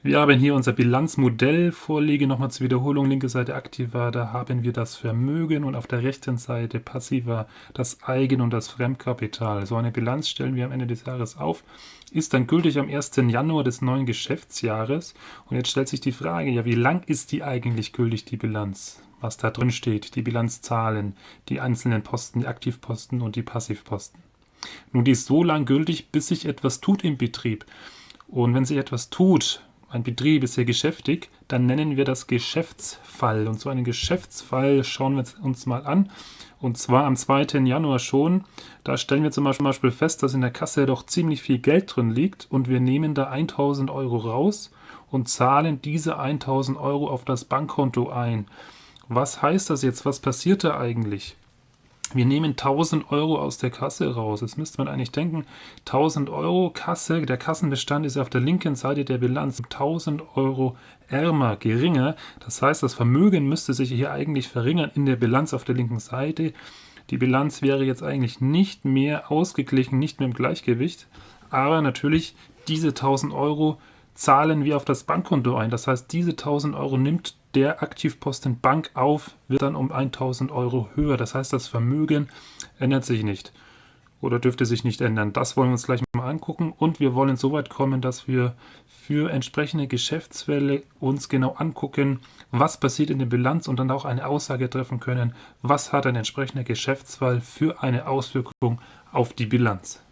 Wir haben hier unser Bilanzmodell vorliegen. Nochmal zur Wiederholung. Linke Seite aktiver, da haben wir das Vermögen und auf der rechten Seite passiver das Eigen- und das Fremdkapital. So eine Bilanz stellen wir am Ende des Jahres auf, ist dann gültig am 1. Januar des neuen Geschäftsjahres. Und jetzt stellt sich die Frage, ja, wie lang ist die eigentlich gültig, die Bilanz? Was da drin steht, die Bilanzzahlen, die einzelnen Posten, die Aktivposten und die Passivposten. Nun, die ist so lang gültig, bis sich etwas tut im Betrieb. Und wenn sich etwas tut, ein Betrieb ist sehr geschäftig, dann nennen wir das Geschäftsfall. Und so einen Geschäftsfall schauen wir uns mal an. Und zwar am 2. Januar schon. Da stellen wir zum Beispiel fest, dass in der Kasse doch ziemlich viel Geld drin liegt und wir nehmen da 1000 Euro raus und zahlen diese 1000 Euro auf das Bankkonto ein. Was heißt das jetzt? Was passiert da eigentlich? Wir nehmen 1000 Euro aus der Kasse raus. Jetzt müsste man eigentlich denken, 1000 Euro Kasse, der Kassenbestand ist auf der linken Seite der Bilanz 1000 Euro ärmer, geringer. Das heißt, das Vermögen müsste sich hier eigentlich verringern in der Bilanz auf der linken Seite. Die Bilanz wäre jetzt eigentlich nicht mehr ausgeglichen, nicht mehr im Gleichgewicht. Aber natürlich, diese 1000 Euro zahlen wir auf das Bankkonto ein. Das heißt, diese 1000 Euro nimmt der Aktivposten Bank auf, wird dann um 1000 Euro höher. Das heißt, das Vermögen ändert sich nicht oder dürfte sich nicht ändern. Das wollen wir uns gleich mal angucken und wir wollen so weit kommen, dass wir für entsprechende Geschäftsfälle uns genau angucken, was passiert in der Bilanz und dann auch eine Aussage treffen können, was hat ein entsprechender Geschäftsfall für eine Auswirkung auf die Bilanz.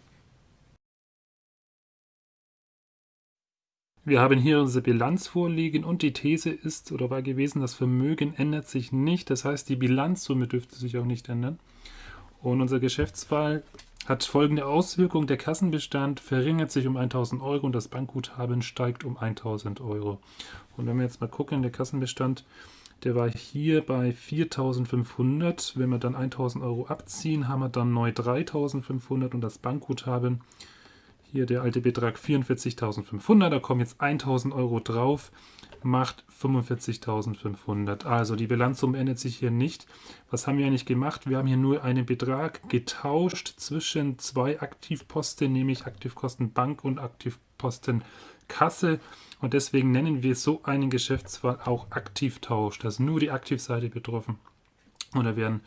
Wir haben hier unsere Bilanz vorliegen und die These ist oder war gewesen, das Vermögen ändert sich nicht. Das heißt, die Bilanzsumme dürfte sich auch nicht ändern. Und unser Geschäftsfall hat folgende Auswirkung. Der Kassenbestand verringert sich um 1000 Euro und das Bankguthaben steigt um 1000 Euro. Und wenn wir jetzt mal gucken, der Kassenbestand, der war hier bei 4500. Wenn wir dann 1000 Euro abziehen, haben wir dann neu 3500 und das Bankguthaben hier der alte Betrag 44.500, da kommen jetzt 1.000 Euro drauf, macht 45.500. Also die Bilanzsumme ändert sich hier nicht. Was haben wir eigentlich gemacht? Wir haben hier nur einen Betrag getauscht zwischen zwei Aktivposten, nämlich Aktivkosten Bank und Aktivposten Kasse. Und deswegen nennen wir so einen Geschäftsfall auch Aktivtausch. Da ist nur die Aktivseite betroffen. Und da werden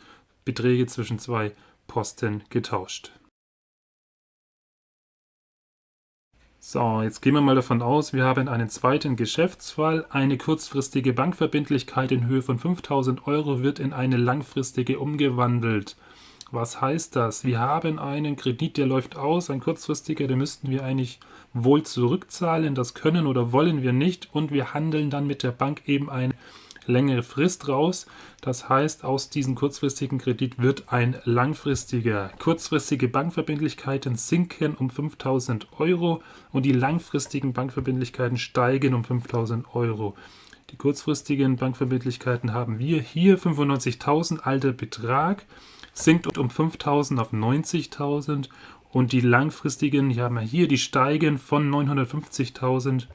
Beträge zwischen zwei Posten getauscht. So, jetzt gehen wir mal davon aus, wir haben einen zweiten Geschäftsfall. Eine kurzfristige Bankverbindlichkeit in Höhe von 5000 Euro wird in eine langfristige umgewandelt. Was heißt das? Wir haben einen Kredit, der läuft aus, ein kurzfristiger, den müssten wir eigentlich wohl zurückzahlen. Das können oder wollen wir nicht und wir handeln dann mit der Bank eben ein längere Frist raus. Das heißt, aus diesem kurzfristigen Kredit wird ein langfristiger. Kurzfristige Bankverbindlichkeiten sinken um 5000 Euro und die langfristigen Bankverbindlichkeiten steigen um 5000 Euro. Die kurzfristigen Bankverbindlichkeiten haben wir hier 95.000 alter Betrag, sinkt um 5.000 auf 90.000 und die langfristigen, hier haben wir hier, die steigen von 950.000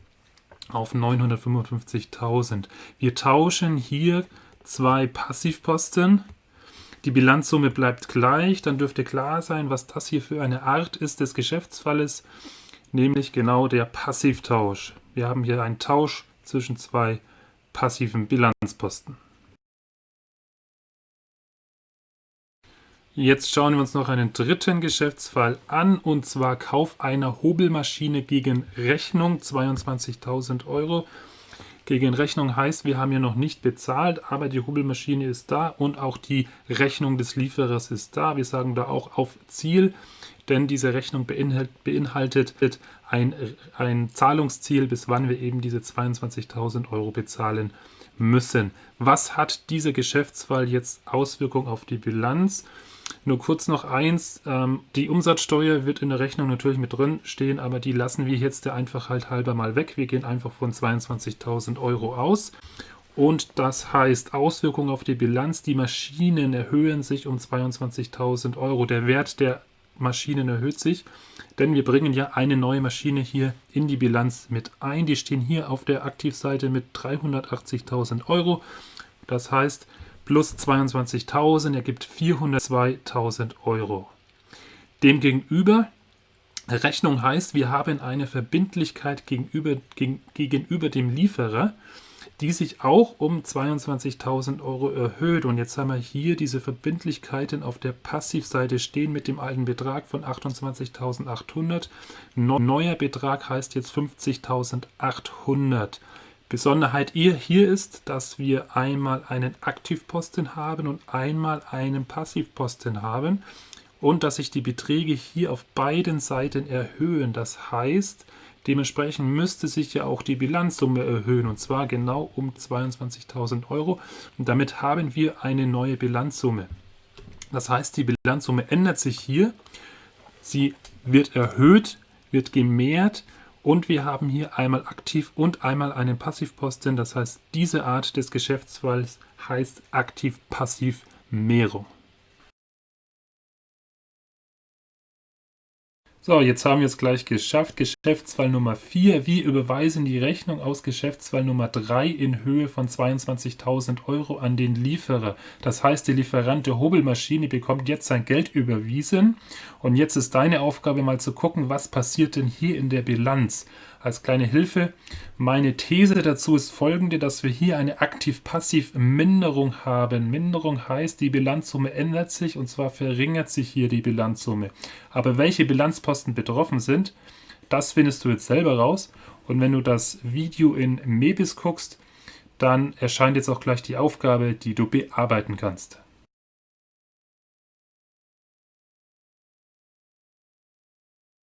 auf 955.000. Wir tauschen hier zwei Passivposten. Die Bilanzsumme bleibt gleich. Dann dürfte klar sein, was das hier für eine Art ist des Geschäftsfalles, nämlich genau der Passivtausch. Wir haben hier einen Tausch zwischen zwei passiven Bilanzposten. Jetzt schauen wir uns noch einen dritten Geschäftsfall an und zwar Kauf einer Hobelmaschine gegen Rechnung 22.000 Euro. Gegen Rechnung heißt, wir haben hier noch nicht bezahlt, aber die Hobelmaschine ist da und auch die Rechnung des Lieferers ist da. Wir sagen da auch auf Ziel, denn diese Rechnung beinhaltet ein, ein Zahlungsziel, bis wann wir eben diese 22.000 Euro bezahlen müssen. Was hat dieser Geschäftsfall jetzt Auswirkung auf die Bilanz? Nur kurz noch eins, ähm, die Umsatzsteuer wird in der Rechnung natürlich mit drin stehen, aber die lassen wir jetzt der Einfachheit halber mal weg. Wir gehen einfach von 22.000 Euro aus. Und das heißt Auswirkungen auf die Bilanz. Die Maschinen erhöhen sich um 22.000 Euro. Der Wert der Maschinen erhöht sich, denn wir bringen ja eine neue Maschine hier in die Bilanz mit ein. Die stehen hier auf der Aktivseite mit 380.000 Euro. Das heißt, plus 22.000 ergibt 402.000 Euro. Demgegenüber Rechnung heißt, wir haben eine Verbindlichkeit gegenüber, gegen, gegenüber dem Lieferer, die sich auch um 22.000 Euro erhöht. Und jetzt haben wir hier diese Verbindlichkeiten auf der Passivseite stehen mit dem alten Betrag von 28.800. Neuer Betrag heißt jetzt 50.800. Besonderheit hier ist, dass wir einmal einen Aktivposten haben und einmal einen Passivposten haben und dass sich die Beträge hier auf beiden Seiten erhöhen. Das heißt, dementsprechend müsste sich ja auch die Bilanzsumme erhöhen und zwar genau um 22.000 Euro und damit haben wir eine neue Bilanzsumme. Das heißt, die Bilanzsumme ändert sich hier, sie wird erhöht, wird gemehrt und wir haben hier einmal aktiv und einmal einen Passivposten. Das heißt, diese Art des Geschäftsfalls heißt aktiv-passiv-Mehrung. So, jetzt haben wir es gleich geschafft. Geschäftsfall Nummer 4. Wir überweisen die Rechnung aus Geschäftsfall Nummer 3 in Höhe von 22.000 Euro an den Lieferer. Das heißt, der Lieferant der Hobelmaschine bekommt jetzt sein Geld überwiesen. Und jetzt ist deine Aufgabe mal zu gucken, was passiert denn hier in der Bilanz als kleine Hilfe. Meine These dazu ist folgende, dass wir hier eine aktiv-passiv-Minderung haben. Minderung heißt, die Bilanzsumme ändert sich und zwar verringert sich hier die Bilanzsumme. Aber welche Bilanzposten betroffen sind, das findest du jetzt selber raus. Und wenn du das Video in Mebis guckst, dann erscheint jetzt auch gleich die Aufgabe, die du bearbeiten kannst.